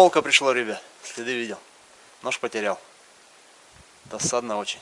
волка пришло, ребят. Следы видел. Нож потерял. Досадно очень.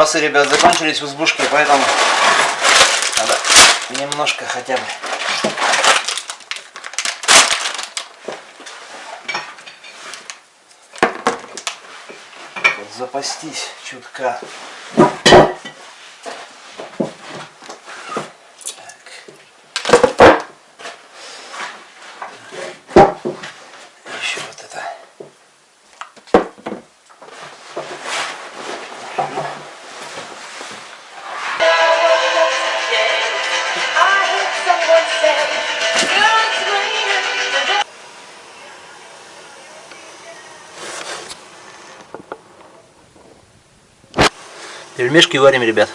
Припасы, ребят, закончились в избушке, поэтому надо немножко хотя бы запастись чутка. Пельмешки варим, ребят.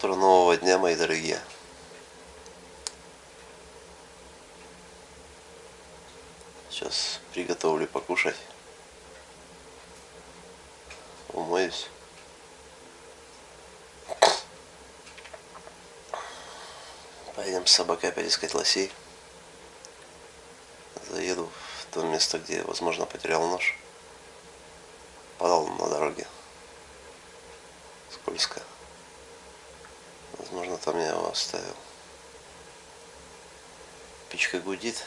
Утро нового дня, мои дорогие. Сейчас приготовлю покушать. Умоюсь. Поедем с собакой опять искать лосей. Заеду в то место, где, возможно, потерял нож. Падал на дороге. Скользко. Возможно, там я его оставил. Печка гудит.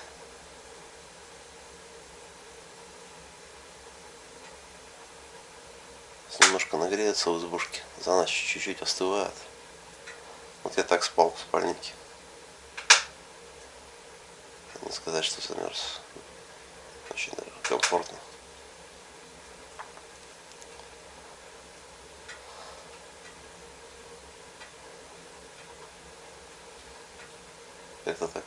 Немножко нагреется в избушке. За ночь чуть-чуть остывает. Вот я так спал в спальнике. Не сказать, что замерз. Очень даже комфортно. Как-то так.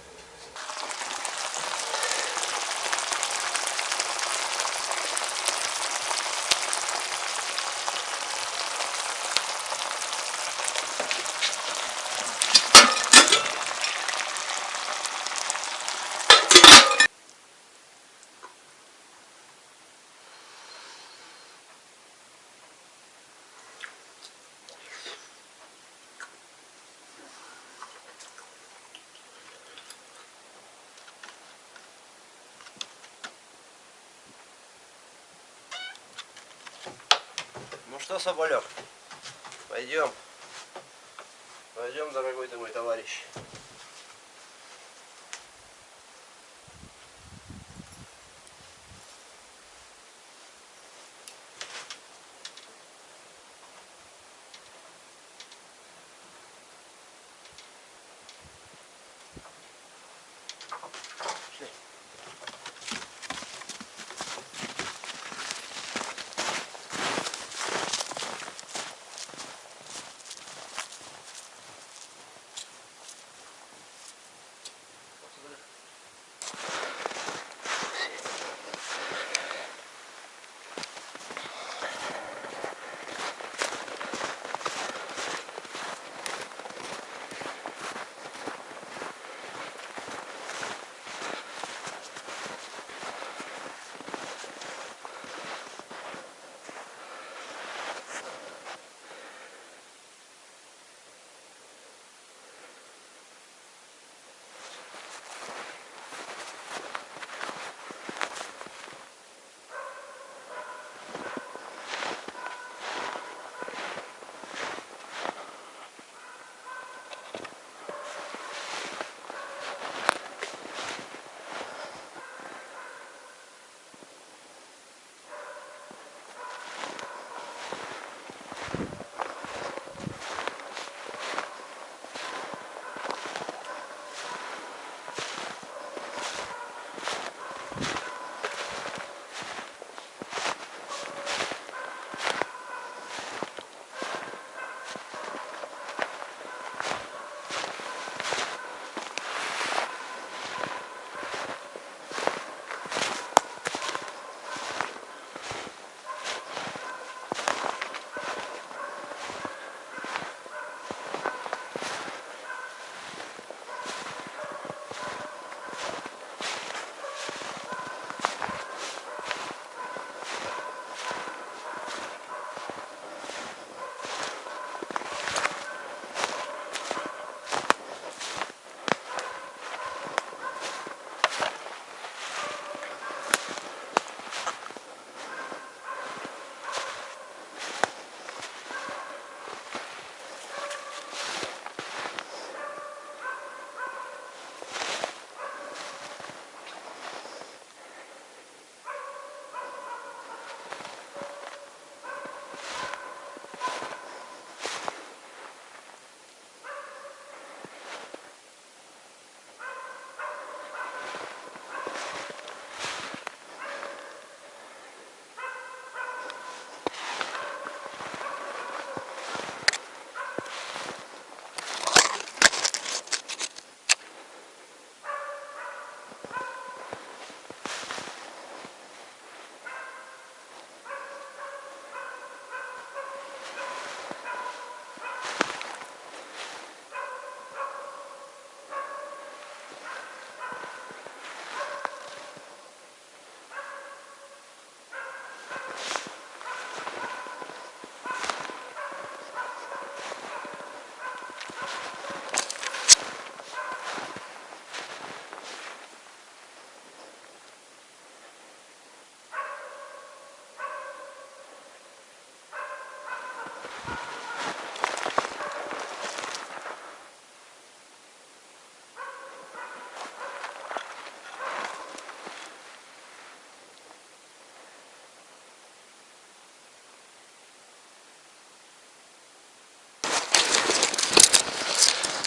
Ну что, Соболек, пойдем. Пойдем, дорогой ты мой товарищ.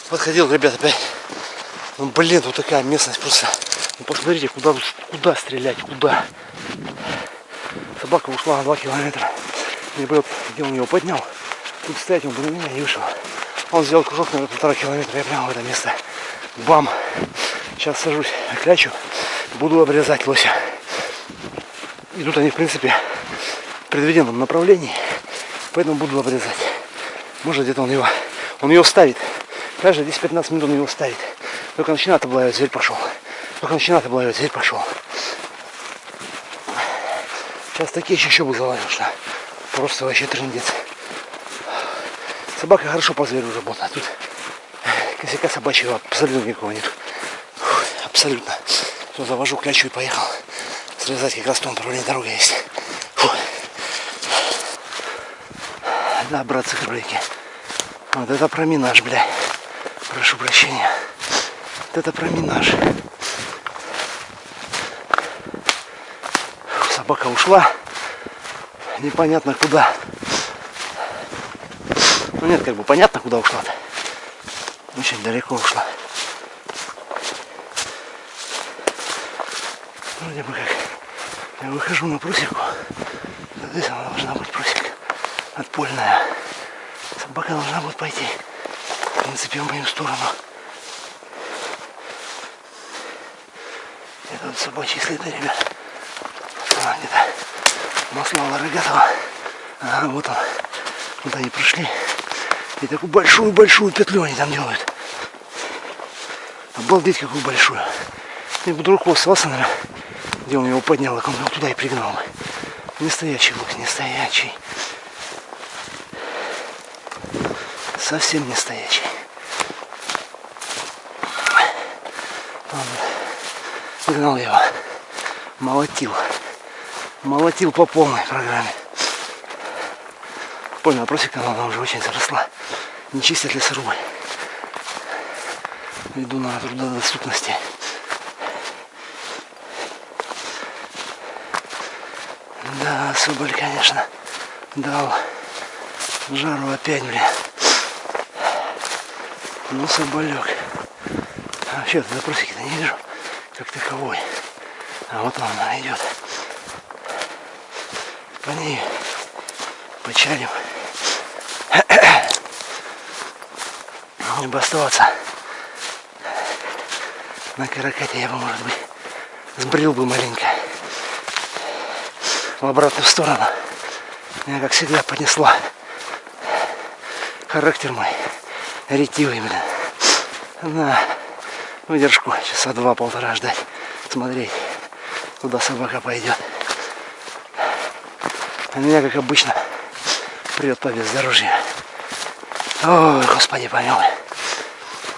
Подходил, ребят, опять. Ну, блин, тут такая местность просто. Ну, посмотрите, куда, куда стрелять, куда. Собака ушла на 2 километра. И вот, где он его поднял, тут стоять он на меня и вышел. Он сделал кружок на полтора километра, я прямо в это место. Бам! Сейчас сажусь, клячу, буду обрезать лося. Идут они, в принципе, в предвиденном направлении, поэтому буду обрезать. Может где-то он его, он ее ставит. Каждые 10-15 минут он его ставит. Только начинает облаивать, зверь пошел. Только начинает облаивать, зверь пошел. Сейчас такие еще бы залазил, что просто вообще трындец. Собака хорошо по зверю работает. а Тут косяка собачьего абсолютно никакого нет. Абсолютно. Все, завожу, клячу и поехал. Срезать как раз в том направлении дорога есть. Фух. Да, братцы кролики. Вот это проминаж, бля. Прошу прощения. Вот это проминаж. Фух, Собака ушла. Непонятно куда. Ну нет, как бы понятно, куда ушла-то. Очень далеко ушла. Вроде бы как я выхожу на прусику. Здесь она должна быть прусика. Отпольная. Собака должна будет пойти. Принципе, в мою сторону. Это вот собачьи следы, ребят. А, где-то маслала рогатого. А, вот он. Вот они прошли. И такую большую-большую петлю они там делают. Обалдеть, какую большую. И вдруг остался, наверное, где он его поднял, так он его туда и пригнал. Не стоячий лук, не стоячий. Совсем не стоячий. Он гнал его. Молотил. Молотил по полной программе. Понял, просека она уже очень заросла. Не чистят лесорубы. Иду на трудодоступности. Да, Соболь, конечно, дал жару опять, блин. Ну, Соболек. А вообще, запросики-то не вижу, как таковой. А вот он, она идет. По ней почалим. Бы оставаться на каракате, я бы, может быть, сбрил бы маленько в обратную сторону. Меня, как всегда, понесла. Характер мой ретивый, блин. На выдержку часа два-полтора ждать, смотреть, куда собака пойдет. А меня, как обычно, прет по бездорожью. Ой, Господи, помилуй.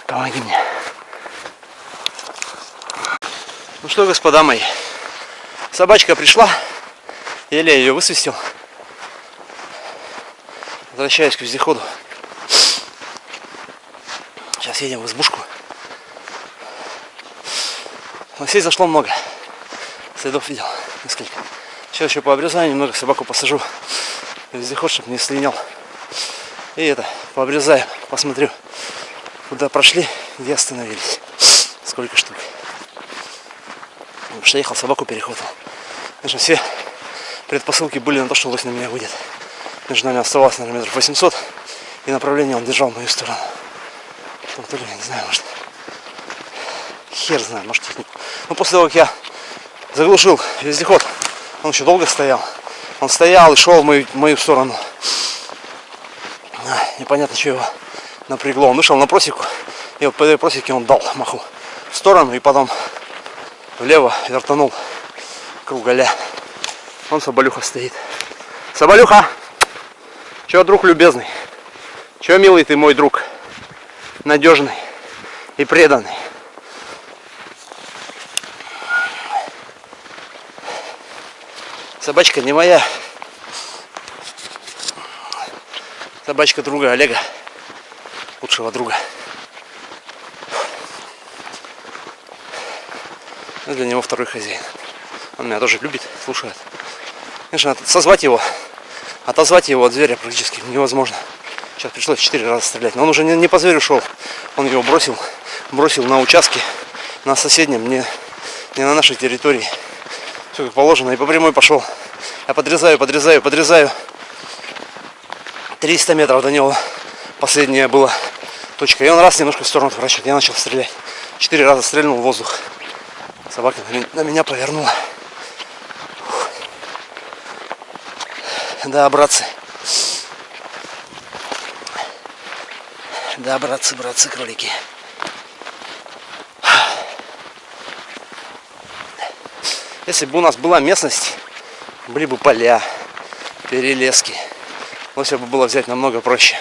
Помоги мне. Ну что, господа мои, собачка пришла, еле ее высвистил. Возвращаюсь к вездеходу. Сейчас едем в избушку. Лосей зашло много. Следов видел несколько. Сейчас еще по обрезанию немного собаку посажу. Вездеход, чтобы не слинял. И это, пообрезаем, посмотрю, куда прошли, где остановились. Сколько штук. Потому что ехал, собаку перехватил. Конечно, все предпосылки были на то, что лось на меня выйдет. Между нами оставалось, наверное, метров 800. И направление он держал в мою сторону. Там то ли, не знаю, может, хер знает, может технику. Но после того, как я заглушил вездеход, он еще долго стоял. Он стоял и шел в мою, в мою сторону. Непонятно, что его напрягло. Он вышел на просеку, и вот по этой просеке он дал маху в сторону, и потом влево вертанул кругаля. Вон Соболюха стоит. Соболюха! Че, друг любезный? Че, милый ты мой друг? Надежный и преданный. Собачка не моя. Собачка друга Олега. Лучшего друга. Я для него второй хозяин. Он меня тоже любит, слушает. Конечно, созвать его, отозвать его от зверя практически невозможно. Сейчас пришлось четыре раза стрелять. Но он уже не, не по зверю шел. Он его бросил, бросил на участке, на соседнем, не, не на нашей территории. Все как положено. И по прямой пошел. Я подрезаю, подрезаю, подрезаю. 300 метров до него последняя была точка. И он раз немножко в сторону отворачивает. Я начал стрелять. Четыре раза стрельнул в воздух. Собака на меня- повернула. Да, братцы. Да, братцы, братцы, кролики. Если бы у нас была местность, были бы поля, перелески. Все бы было взять намного проще.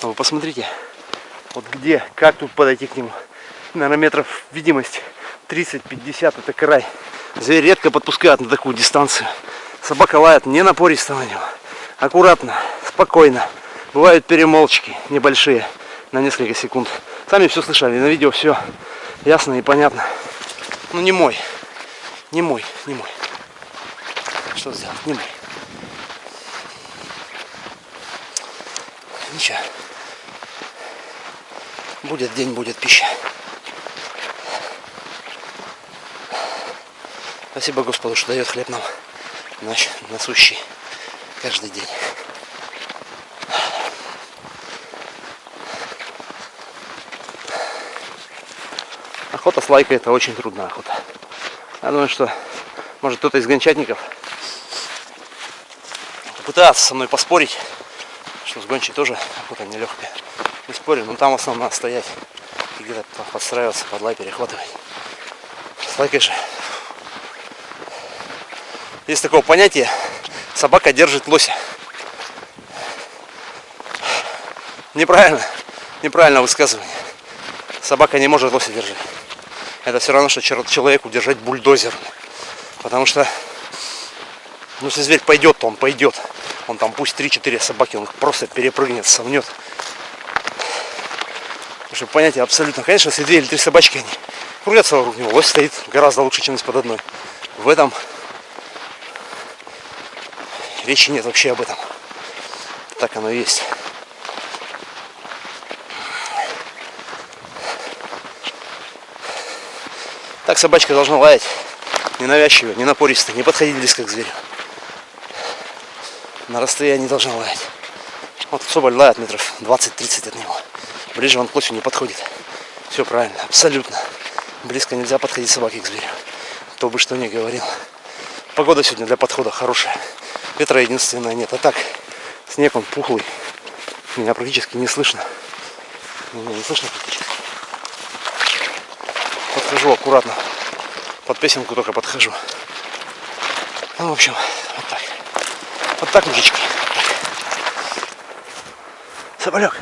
Но вы посмотрите, вот где, как тут подойти к нему. Наверное, метров видимость 30-50 это край. Зверь редко подпускают на такую дистанцию. Собака лает не напористо на него. Аккуратно, спокойно. Бывают перемолчки небольшие на несколько секунд. Сами все слышали, на видео все ясно и понятно. Ну не мой. Не мой, не мой. Что сделать? Не мой. Ничего. Будет день, будет пища. Спасибо Господу, что дает хлеб нам наш насущий каждый день. Охота с лайкой это очень трудная охота. Я думаю, что может кто-то из гончатников пытается со мной поспорить, что с гончей тоже охота нелегкая. Не спорю, но там в основном надо стоять и где-то подстраиваться, под лай перехватывать. С лайкой же есть такое понятие собака держит лося. Неправильно. Неправильное высказывание. Собака не может лося держать. Это все равно, что человеку держать бульдозер. Потому что, ну, если зверь пойдет, то он пойдет. Он там пусть 3-4 собаки, он просто перепрыгнет, совнет. Чтобы понятие абсолютно. Конечно, если две или три собачки, они крутятся вокруг него, лось стоит гораздо лучше, чем из-под одной. В этом речи нет вообще об этом. Так оно и есть. Так собачка должна лаять. Ненавязчиво, не напористо, не подходить близко к зверю. На расстоянии должна лаять. Вот соболь лает метров 20-30 от него. Ближе он к лосю не подходит. Все правильно, абсолютно. Близко нельзя подходить собаке к зверю. Кто бы что ни говорил. Погода сегодня для подхода хорошая. Ветра единственное нет. А так, снег он пухлый. Меня практически не слышно. Меня не слышно практически. Подхожу аккуратно. Под песенку только подхожу. Ну, в общем, вот так. Вот так, мужички. Вот так. Соболек.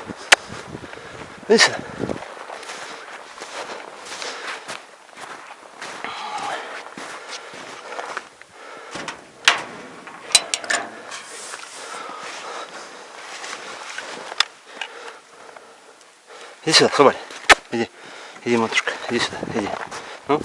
Иди сюда. Иди сюда, Соболь. Иди. Матушка. Иди сюда. Иди. Ну.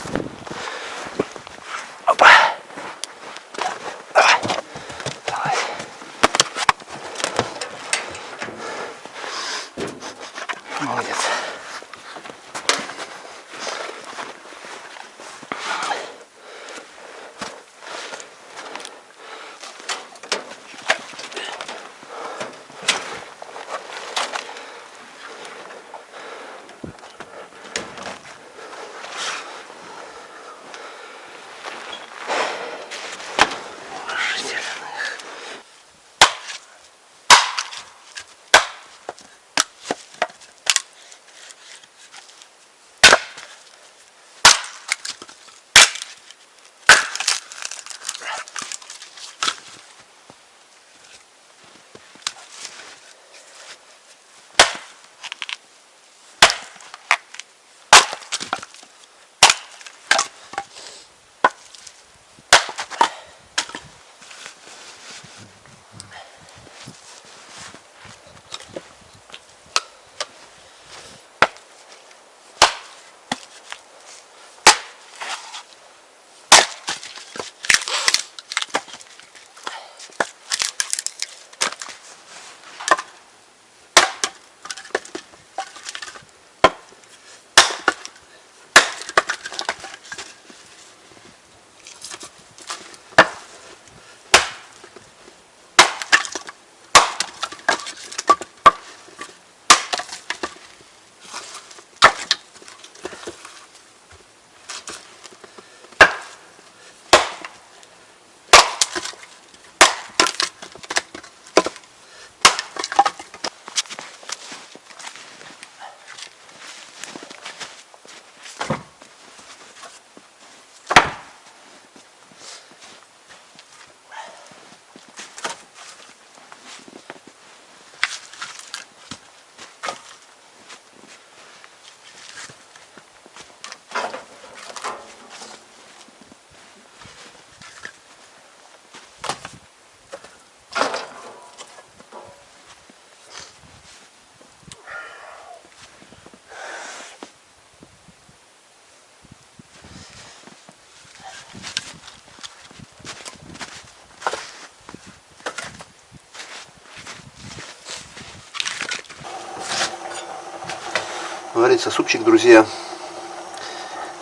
Варится супчик, друзья.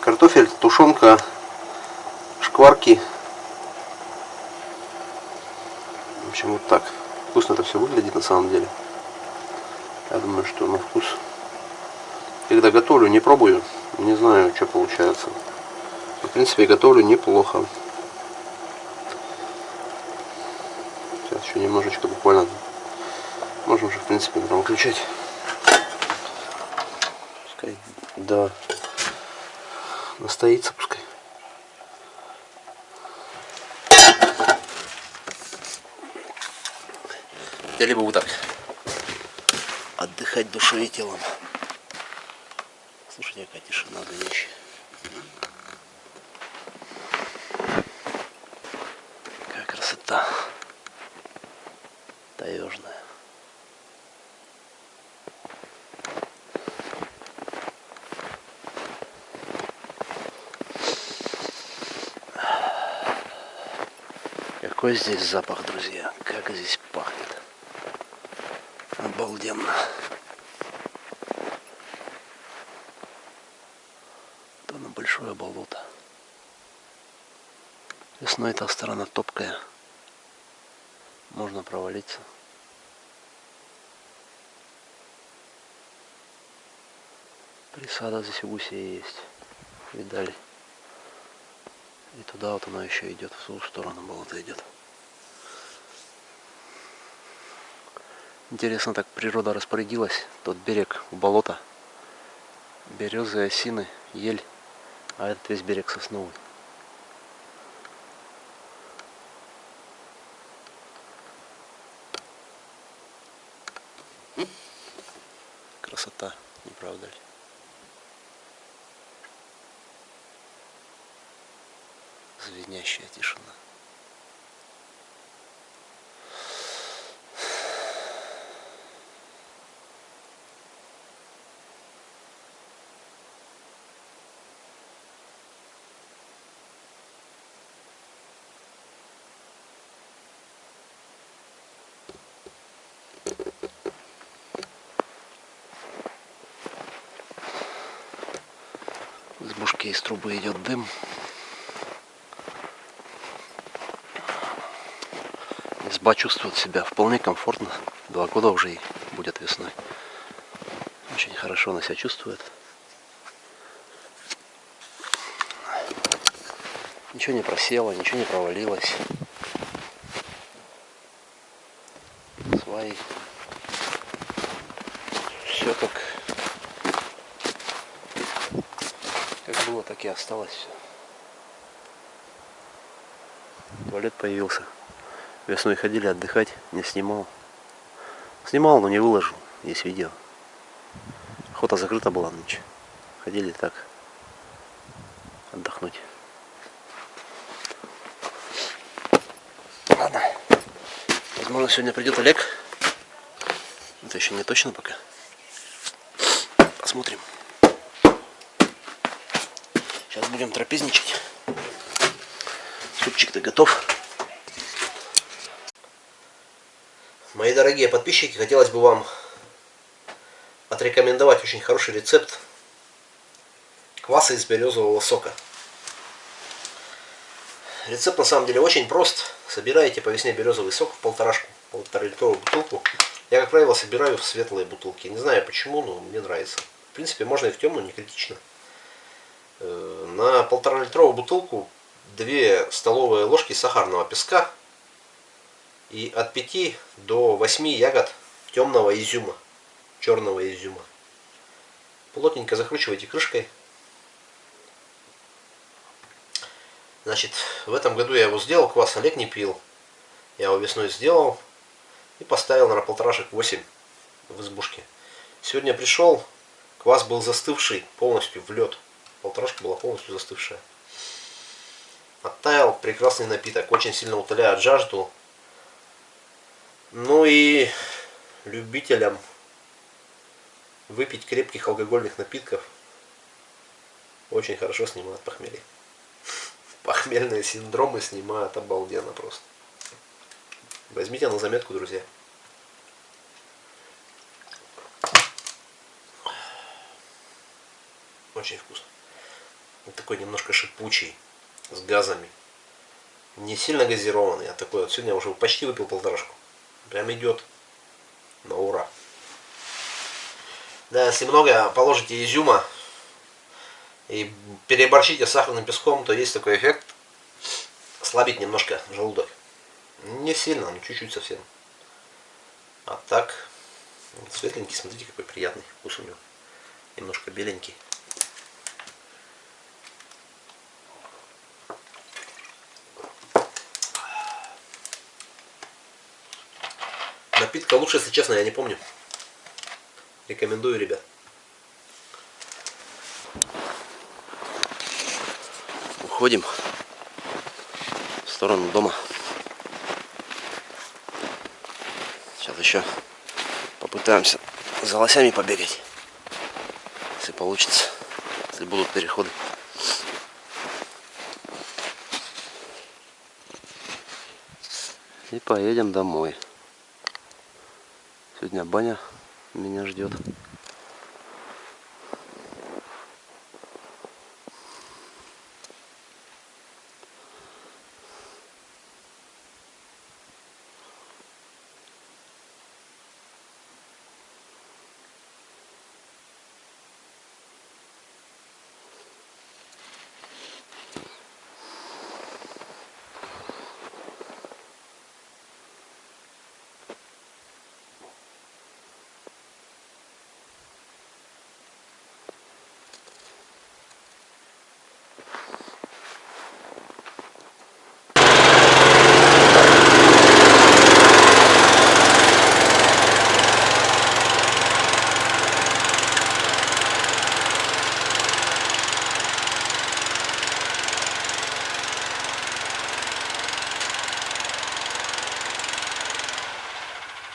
Картофель, тушенка, шкварки. В общем, вот так. Вкусно это все выглядит на самом деле. Я думаю, что на вкус. Когда готовлю, не пробую. Не знаю, что получается. В принципе, готовлю неплохо. Сейчас еще немножечко буквально. Можем уже, в принципе, там выключать. Пускай, да. Настоится пускай. Я либо вот так отдыхать душой и телом. Слушайте, какая тишина горячая. Какая красота. Таежная. Какой здесь запах, друзья. Как здесь пахнет. Обалденно. То на большое болото. Весной эта сторона топкая. Можно провалиться. Присада здесь у гусей есть. Видали? И туда вот она еще идет, в ту сторону болото идет. Интересно, так природа распорядилась. Тот берег в болото. Березы, осины, ель. А этот весь берег сосновый. Красота, не правда ли? Звенящая тишина. Бушки из трубы идет дым. Изба чувствует себя вполне комфортно. Два года уже и будет весной. Очень хорошо она себя чувствует. Ничего не просело, ничего не провалилось. Сваи. Все как, как было, так и осталось все. Туалет появился. Весной ходили отдыхать, не снимал. Снимал, но не выложил. Есть видео. Охота закрыта была ночь. Ходили так отдохнуть. Ладно. Возможно, сегодня придет Олег. Это еще не точно пока. Посмотрим. Сейчас будем трапезничать. Супчик-то готов. Мои дорогие подписчики, хотелось бы вам отрекомендовать очень хороший рецепт кваса из березового сока. Рецепт на самом деле очень прост. Собираете по весне березовый сок в полторашку, полтора литровую бутылку. Я, как правило, собираю в светлые бутылки. Не знаю почему, но мне нравится. В принципе, можно и в темную, не критично. На полтора литровую бутылку 2 столовые ложки сахарного песка и от 5 до 8 ягод темного изюма, черного изюма. Плотненько закручивайте крышкой. Значит, в этом году я его сделал, квас Олег не пил. Я его весной сделал и поставил на полторашек 8 в избушке. Сегодня пришел, квас был застывший полностью в лед. Полторашка была полностью застывшая. Оттаял прекрасный напиток, очень сильно утоляет жажду. Ну и любителям выпить крепких алкогольных напитков очень хорошо снимает похмелье. Похмельные синдромы снимают обалденно просто. Возьмите на заметку, друзья. Очень вкусно. Вот такой немножко шипучий, с газами. Не сильно газированный, а такой вот. Сегодня я уже почти выпил полторашку. Прям идет на ура. Да, если много положите изюма и переборщите с сахарным песком, то есть такой эффект слабить немножко желудок. Не сильно, но чуть-чуть совсем. А так, светленький, смотрите, какой приятный вкус у него. Немножко беленький. Напитка лучше, если честно, я не помню. Рекомендую, ребят. Уходим в сторону дома. Сейчас еще попытаемся за лосями побегать. Если получится. Если будут переходы. И поедем домой. Сегодня баня меня ждет.